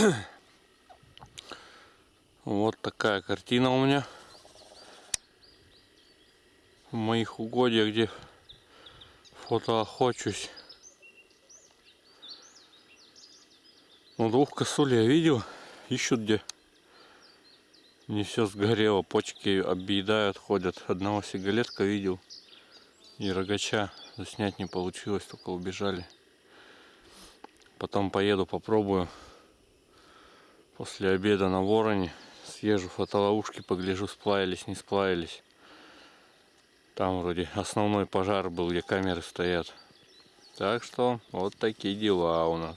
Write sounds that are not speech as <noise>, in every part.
<clears throat> Вот такая картина у меня. В моих угодьях, где фотоохочусь. Ну, двух косуль я видел. Ищут где. Не все сгорело, почки объедают, ходят. Одного сигалетка видел. И рогача заснять не получилось, только убежали. Потом поеду, попробую. После обеда на вороне съезжу фотоловушки, погляжу, сплавились, не сплавились. Там вроде основной пожар был, где камеры стоят. Так что вот такие дела у нас.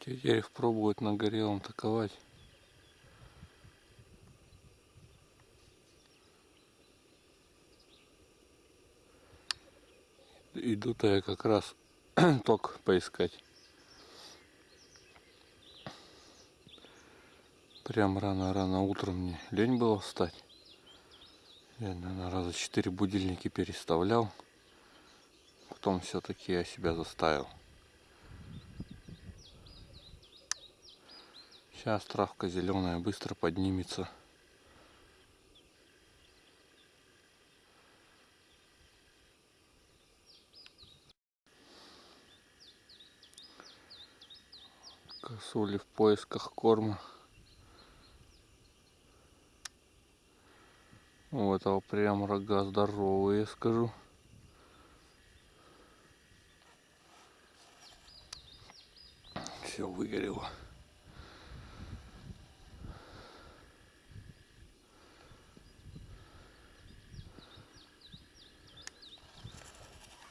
Теперь их пробуют на горелом таковать. Иду-то я как раз <clears throat> ток поискать. Прям рано-рано утром мне лень было встать. Я, наверное, раза четыре будильники переставлял. Потом все-таки я себя заставил. Сейчас травка зеленая быстро поднимется. Косули в поисках корма. У этого прям рога здоровые, скажу. Все выгорело.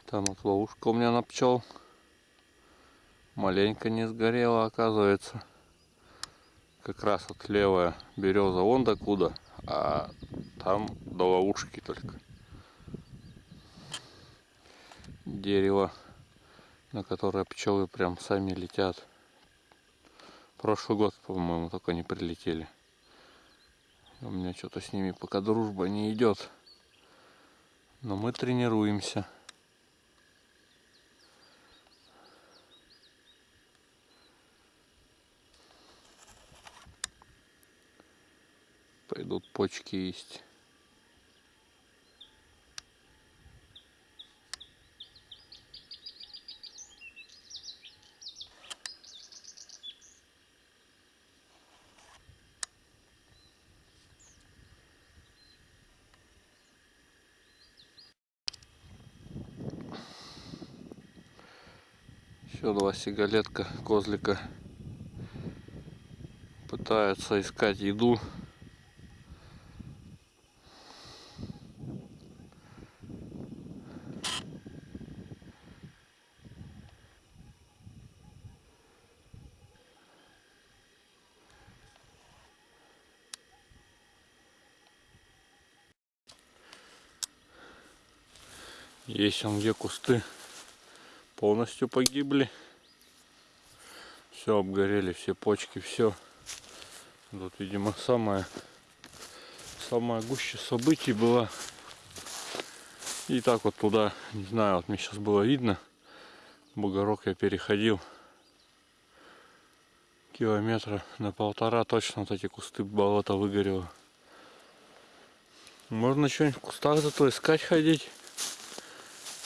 Там вот ловушка у меня на пчел. Маленько не сгорела, оказывается. Как раз вот левая береза вон докуда, а там до ловушки только. Дерево, на которое пчелы прям сами летят. Прошлый год, по-моему, только не прилетели. У меня что-то с ними пока дружба не идет. Но мы тренируемся. Пойдут почки есть. Еще два сигалетка, козлика пытаются искать еду. Есть он где кусты полностью погибли. Все обгорели, все почки, все. Тут, видимо, самая, самая гуща событий была. И так вот туда, не знаю, вот мне сейчас было видно. Бугорок я переходил километра на полтора точно вот эти кусты болота выгорело. Можно что-нибудь в кустах зато искать ходить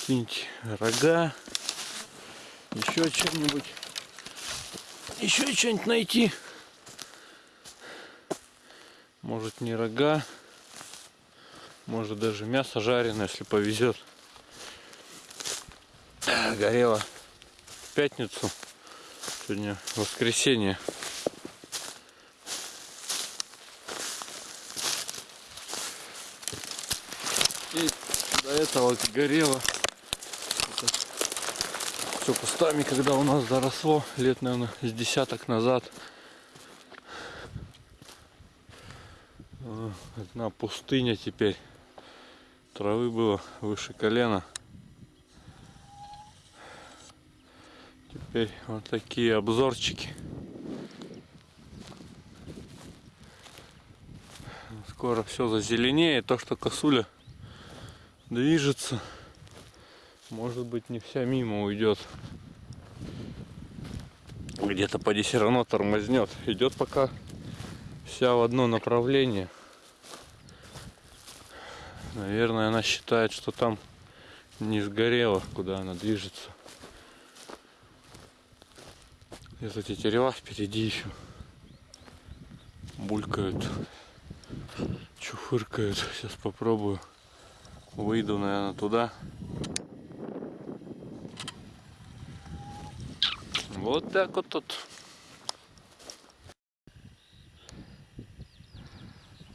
какие-нибудь рога, еще что-нибудь, еще что-нибудь найти. Может не рога, может даже мясо жареное, если повезет. Горело в пятницу, сегодня воскресенье. И до этого горело все кустами, когда у нас заросло, лет, наверное, с десяток назад. Одна пустыня теперь. Травы было выше колена. Теперь вот такие обзорчики. Скоро все зазеленеет. То, что косуля движется. Может быть не вся мимо уйдет. Где-то поди все равно тормознет. Идет пока вся в одно направление. Наверное, она считает, что там не сгорело, куда она движется. Это тетерева впереди еще булькают, чуфыркают. Сейчас попробую. Выйду, наверное, туда. Вот так вот тут.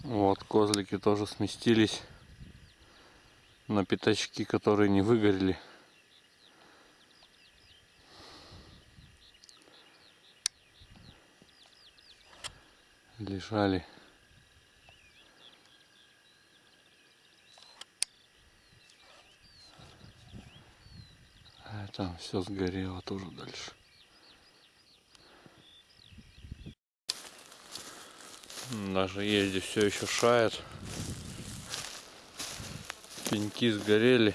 Вот, козлики тоже сместились на пятачки, которые не выгорели. Лежали. А там все сгорело тоже дальше. Даже езде все еще шает. Пеньки сгорели.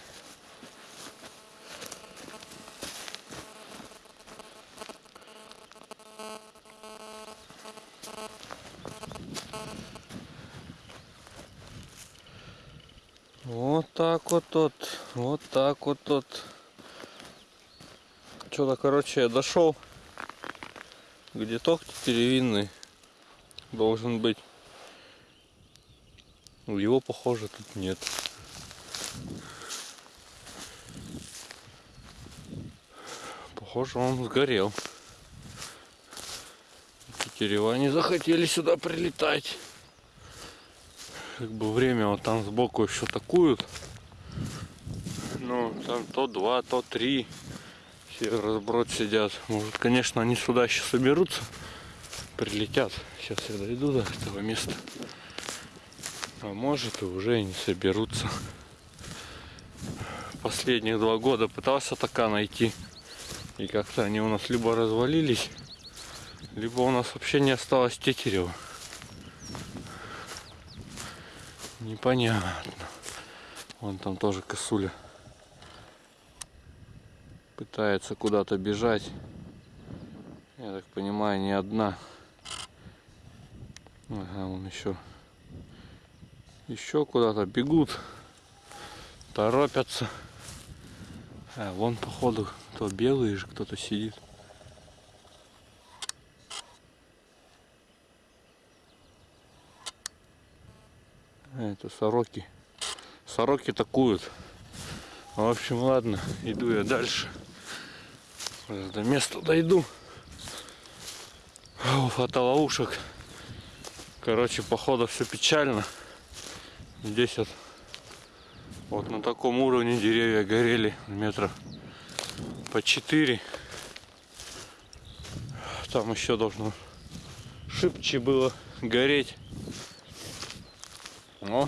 Вот так вот тут, вот так вот тут. Что-то, короче, я дошел, где ток деревянный должен быть. Его, похоже, тут нет. Похоже, он сгорел. Тетерева не захотели сюда прилетать. Как бы время вот там сбоку еще такуют. Ну, там то два, то три. Все разброд сидят. Может, конечно, они сюда еще соберутся. Прилетят. Сейчас я дойду до этого места. А может и уже и не соберутся. Последних два года пытался така найти. И как-то они у нас либо развалились, либо у нас вообще не осталось тетерева. Непонятно. Вон там тоже косуля. Пытается куда-то бежать. Я так понимаю, не одна. Ага, вон еще. Еще куда-то бегут. Торопятся. А, вон походу кто белый же кто-то сидит. А, это сороки. Сороки такуют. В общем, ладно, иду я дальше. До места дойду. Фотоловушек. Короче, походу все печально. Здесь вот, вот на таком уровне деревья горели метров по 4. Там еще должно шибче было гореть. Но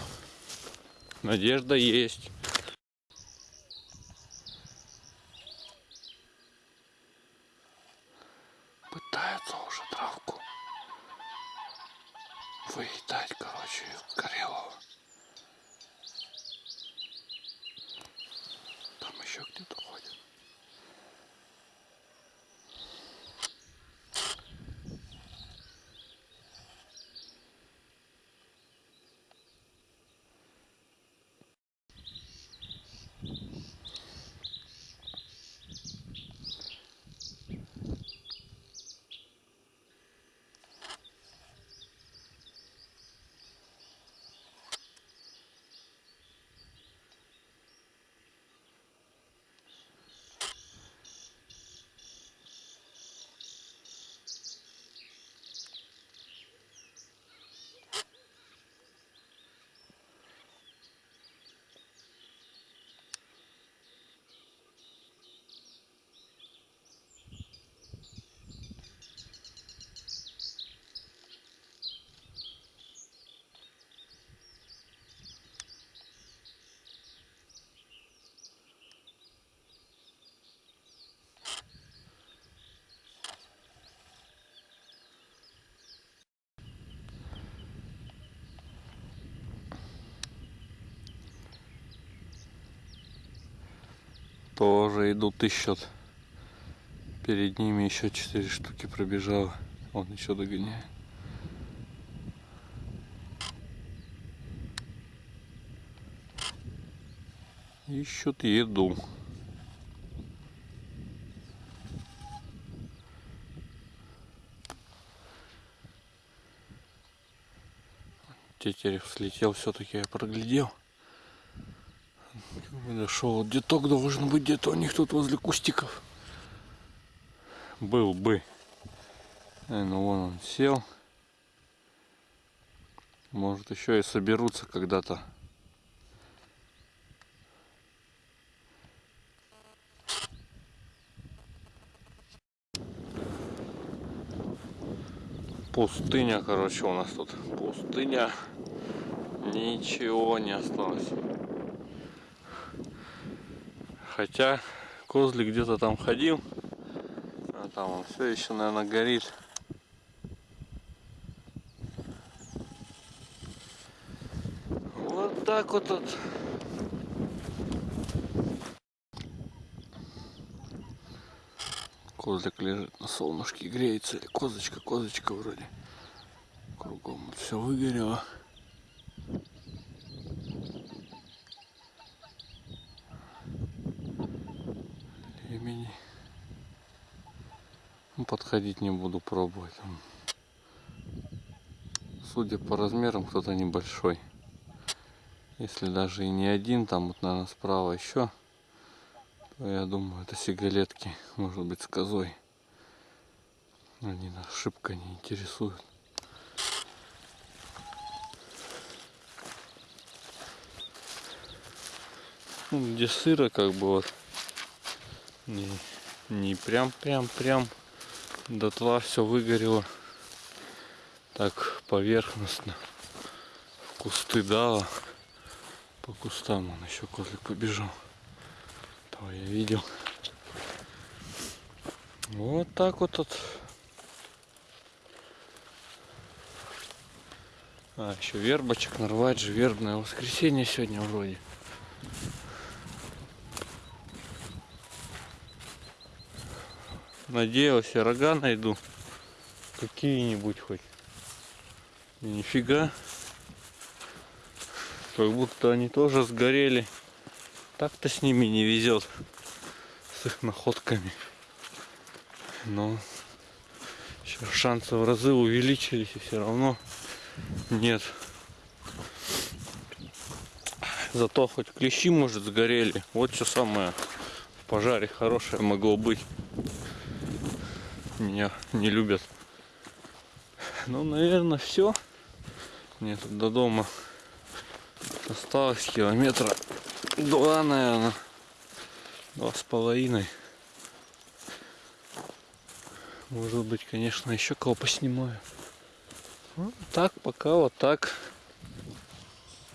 надежда есть. Тоже идут, ищут. Перед ними еще четыре штуки пробежало. Он еще догоняет. Ищут еду. Тетерев слетел, все-таки я проглядел. Дошел, деток должен быть где-то у них тут возле кустиков. Был бы. Ну вон он сел. Может еще и соберутся когда-то. Пустыня, короче, у нас тут пустыня. Ничего не осталось. Хотя козлик где-то там ходил. А там он все еще, наверное, горит. Вот так вот тут. Козлик лежит на солнышке, греется. Козочка, козочка вроде. Кругом все выгорело. Подходить не буду пробовать. Судя по размерам, кто-то небольшой. Если даже и не один, там вот, наверное, справа еще то я думаю, это сигалетки, может быть, с козой. Они нас шибко не интересуют. Ну, где сыро, как бы вот, не, не прям, прям, прям дотла все выгорело. Так поверхностно. В кусты дало. По кустам он еще козлик побежал. Того я видел. Вот так вот тут. А, еще вербочек нарвать же. Вербное воскресенье сегодня вроде. Надеялся, рога найду. Какие-нибудь хоть. Нифига. Как будто они тоже сгорели. Так-то с ними не везет. С их находками. Но сейчас шансы в разы увеличились и все равно нет. Зато хоть клещи, может, сгорели. Вот что самое в пожаре хорошее могло быть. Меня не любят. Ну, наверное, все. Мне тут до дома осталось километра Два, наверное. Два с половиной. Может быть, конечно, еще кого поснимаю. Вот так, пока вот так.